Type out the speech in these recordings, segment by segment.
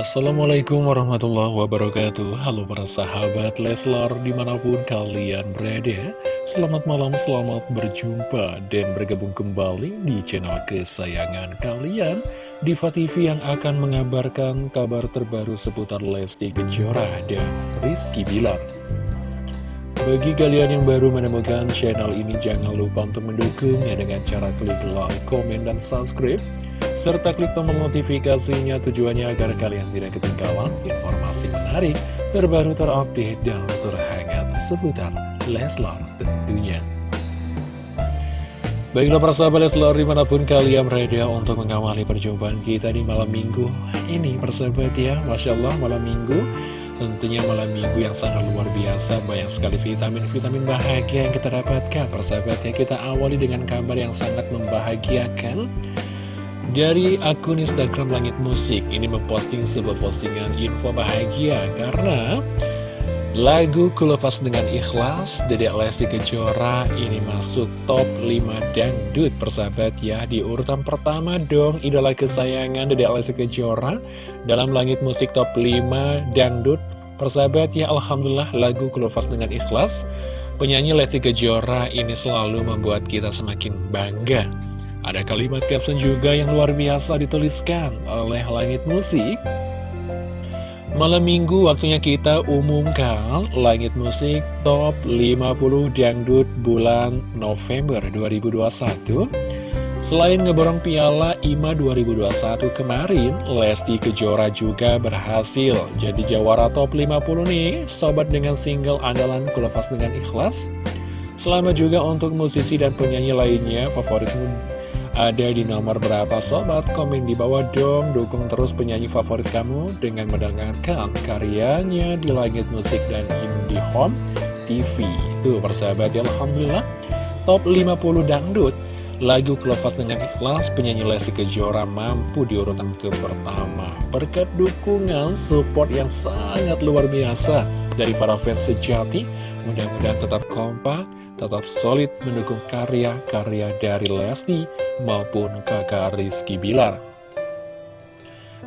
Assalamualaikum warahmatullahi wabarakatuh. Halo para sahabat Leslar di mana pun kalian berada. Selamat malam, selamat berjumpa dan bergabung kembali di channel kesayangan kalian Diva TV yang akan mengabarkan kabar terbaru seputar Lesti Kejora dan Rizky Bilar bagi kalian yang baru menemukan channel ini, jangan lupa untuk mendukungnya dengan cara klik like, komen, dan subscribe serta klik tombol notifikasinya tujuannya agar kalian tidak ketinggalan informasi menarik, terbaru terupdate, dan terhangat seputar Leslar tentunya. Baiklah para sahabat Leslar di mana pun kalian berada untuk mengawali perjumpaan kita di malam minggu ini persahabat ya Masya Allah malam minggu tentunya malam minggu yang sangat luar biasa. Banyak sekali vitamin-vitamin bahagia yang kita dapatkan. Persahabat ya kita awali dengan kabar yang sangat membahagiakan dari akun Instagram Langit Musik. Ini memposting sebuah postingan info bahagia karena lagu Kulepas Dengan Ikhlas Dedek Lesti Kejora ini masuk top 5 dangdut. Persahabat ya di urutan pertama dong idola kesayangan Dedek Lesti Kejora dalam Langit Musik top 5 dangdut persahabat ya Alhamdulillah lagu Kulepas Dengan Ikhlas penyanyi Lesti Kejora ini selalu membuat kita semakin bangga ada kalimat caption juga yang luar biasa dituliskan oleh Langit Musik. Malam minggu waktunya kita umumkan Langit Musik Top 50 Dangdut bulan November 2021. Selain ngeborong piala IMA 2021 kemarin, Lesti Kejora juga berhasil jadi jawara top 50 nih, sobat dengan single andalan Kulepas Dengan Ikhlas. Selamat juga untuk musisi dan penyanyi lainnya favoritmu ada di nomor berapa sobat? Komen di bawah dong, dukung terus penyanyi favorit kamu dengan mendengarkan karyanya di Langit Musik dan IndiHome TV. Tuh persahabat ya, Alhamdulillah. Top 50 dangdut. Lagu Kelepas dengan Ikhlas penyanyi Lesti Kejora mampu di urutan ke pertama. Berkat dukungan support yang sangat luar biasa dari para fans sejati Mudah-mudahan tetap kompak tetap solid mendukung karya-karya dari Lesti maupun kakak Rizky Bilar.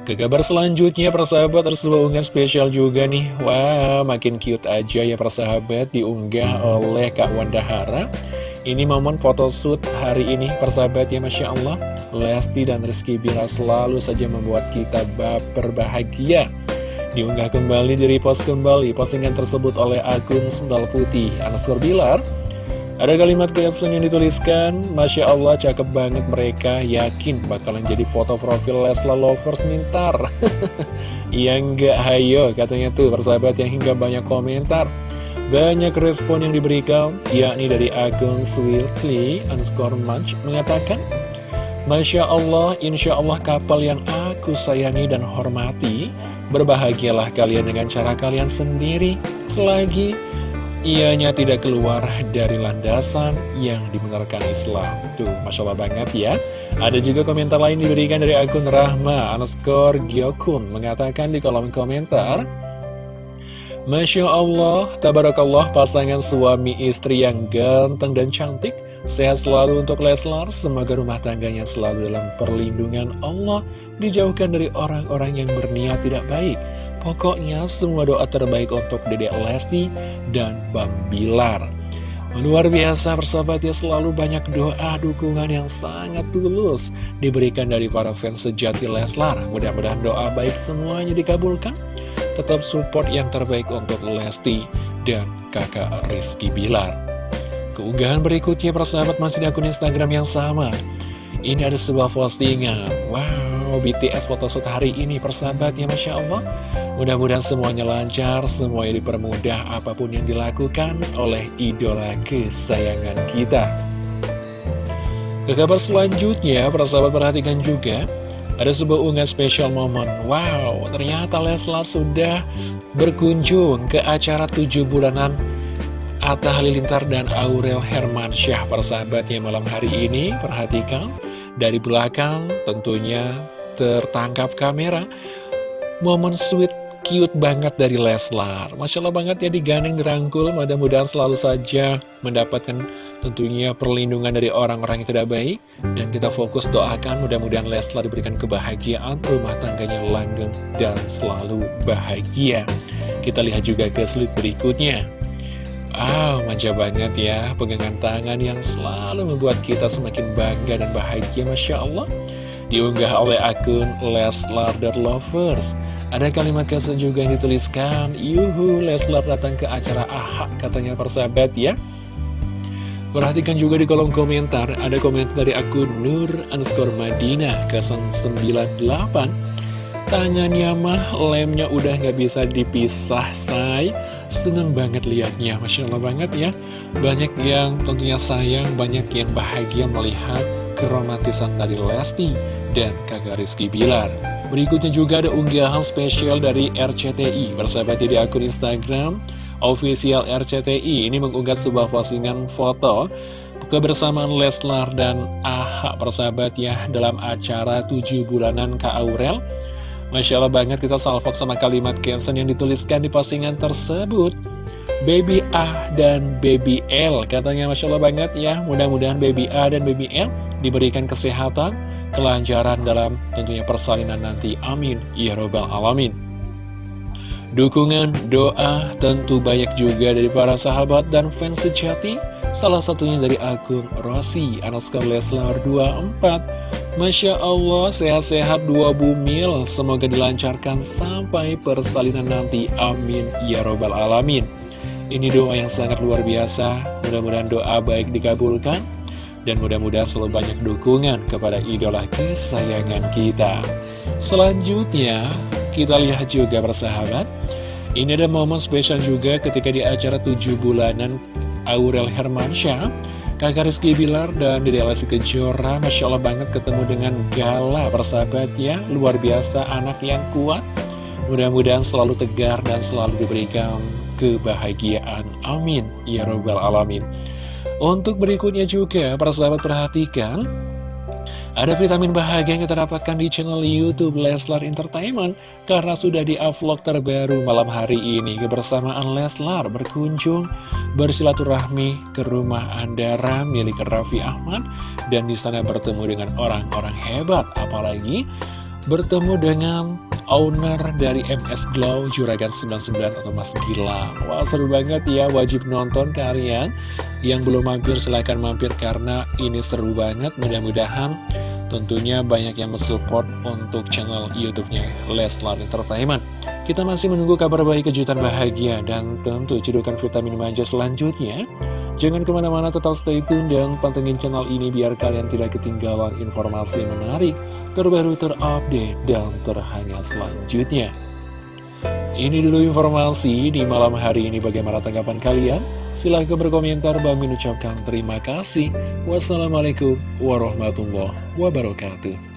Ke kabar selanjutnya persahabat harus unggahan spesial juga nih. Wah makin cute aja ya persahabat diunggah oleh Kak Wanda Hara Ini momen photoshoot hari ini persahabat ya Masya Allah. Lesti dan Rizky Bilar selalu saja membuat kita baper bahagia. Diunggah kembali, di repost kembali postingan tersebut oleh akun Sendal Putih Anaskor Bilar. Ada kalimat caption yang dituliskan, Masya Allah cakep banget mereka, yakin bakalan jadi foto profil Lesla Lovers mintar. Iya enggak, hayo katanya tuh persahabat yang hingga banyak komentar. Banyak respon yang diberikan, yakni dari akun Sweetly underscore Munch mengatakan, Masya Allah, Insya Allah kapal yang aku sayangi dan hormati, berbahagialah kalian dengan cara kalian sendiri, selagi ianya tidak keluar dari landasan yang dibenarkan Islam. Tuh, Masya Allah banget ya. Ada juga komentar lain diberikan dari akun Rahma underscore Gyokun mengatakan di kolom komentar, Masya Allah, Tabarakallah pasangan suami istri yang ganteng dan cantik. Sehat selalu untuk Leslar, semoga rumah tangganya selalu dalam perlindungan Allah, dijauhkan dari orang-orang yang berniat tidak baik. Pokoknya semua doa terbaik untuk Dedek Lesti dan Bang Bilar. Luar biasa persahabat ya selalu banyak doa dukungan yang sangat tulus diberikan dari para fans sejati Leslar. Mudah-mudahan doa baik semuanya dikabulkan. Tetap support yang terbaik untuk Lesti dan kakak Rizky Bilar. Keunggahan berikutnya persahabat masih di akun Instagram yang sama. Ini ada sebuah postingan. Wow, BTS photoshoot hari ini persahabat ya Masya Allah. Mudah-mudahan semuanya lancar, semuanya dipermudah apa pun yang dilakukan oleh idola kesayangan kita. Ke kabar selanjutnya, para sahabat perhatikan juga, ada sebuah unggahan spesial momen. Wow, ternyata Leslar sudah berkunjung ke acara tujuh bulanan Atta Halilintar dan Aurel Hermansyah persahabatnya malam hari ini. Perhatikan dari belakang tentunya tertangkap kamera. Momen sweet cute banget dari Leslar. Masya Allah banget ya digandeng dirangkul. Mudah-mudahan selalu saja mendapatkan tentunya perlindungan dari orang-orang yang tidak baik dan kita fokus doakan mudah-mudahan Leslar diberikan kebahagiaan rumah tangganya langgeng dan selalu bahagia. Kita lihat juga ke slide berikutnya. Wow, manja banget ya pegangan tangan yang selalu membuat kita semakin bangga dan bahagia Masya Allah. Diunggah oleh akun Leslar The Lovers. Ada kalimat caption juga yang dituliskan Yuhu, Leslar datang ke acara AHA katanya persahabat ya Perhatikan juga di kolom komentar, ada komentar dari akun Nur underscore Madinah 098 Tangannya mah lemnya udah nggak bisa dipisah say. Seneng banget liatnya, Masya Allah banget ya. Banyak yang tentunya sayang, banyak yang bahagia melihat keromantisan dari Lesti dan kakak Rizky Bilar. Berikutnya juga ada unggahan spesial dari RCTI Bersahabat di akun Instagram official RCTI ini mengunggah sebuah postingan foto kebersamaan Leslar dan AHA persahabat ya dalam acara 7 bulanan Kak Aurel. Masya Allah banget kita salvok sama kalimat caption yang dituliskan di postingan tersebut. Baby A dan Baby L Katanya Masya Allah banget ya. Mudah-mudahan Baby A dan Baby L diberikan kesehatan Kelancaran dalam tentunya persalinan nanti. Amin. Ya Robbal Alamin Dukungan, doa tentu banyak juga dari para sahabat dan fans sejati. Salah satunya dari akun Rossi Anaskar Leslar 24 Masya Allah sehat-sehat dua bumil Semoga dilancarkan sampai persalinan nanti. Amin. Ya Robbal Alamin. Ini doa yang sangat luar biasa. Mudah-mudahan doa baik dikabulkan. Dan mudah-mudahan selalu banyak dukungan kepada idola kesayangan kita. Selanjutnya kita lihat juga persahabat Ini ada momen spesial juga ketika di acara 7 bulanan Aurel Hermansyah Kakak Rizky Bilar dan Dede Lesti Kejora. Masya Allah banget ketemu dengan Gala persahabat ya Luar biasa anak yang kuat. Mudah-mudahan selalu tegar dan selalu diberikan kebahagiaan. Amin. Ya Robbal Alamin. Untuk berikutnya juga persahabat perhatikan ada vitamin bahagia yang kita dapatkan di channel Youtube Leslar Entertainment Karena sudah di-upload terbaru malam hari ini. Kebersamaan Leslar berkunjung bersilaturahmi ke rumah Andara milik Raffi Ahmad Dan di sana bertemu dengan orang-orang hebat. Apalagi bertemu dengan owner dari MS Glow Juragan 99 atau Mas Gilang Wah seru banget ya wajib nonton kalian Yang belum mampir silahkan mampir karena ini seru banget Mudah-mudahan Tentunya banyak yang mensupport untuk channel YouTube-nya Leslar Entertainment. Kita masih menunggu kabar baik kejutan bahagia dan tentu cedukan vitamin manja selanjutnya. Jangan ke mana-mana tetap stay tune dan pantengin channel ini biar kalian tidak ketinggalan informasi menarik, terbaru terupdate, dan terhangat selanjutnya. Ini dulu informasi di malam hari ini bagaimana tanggapan kalian? Silahkan berkomentar, Bang mengucapkan terima kasih. Wassalamualaikum warahmatullahi wabarakatuh.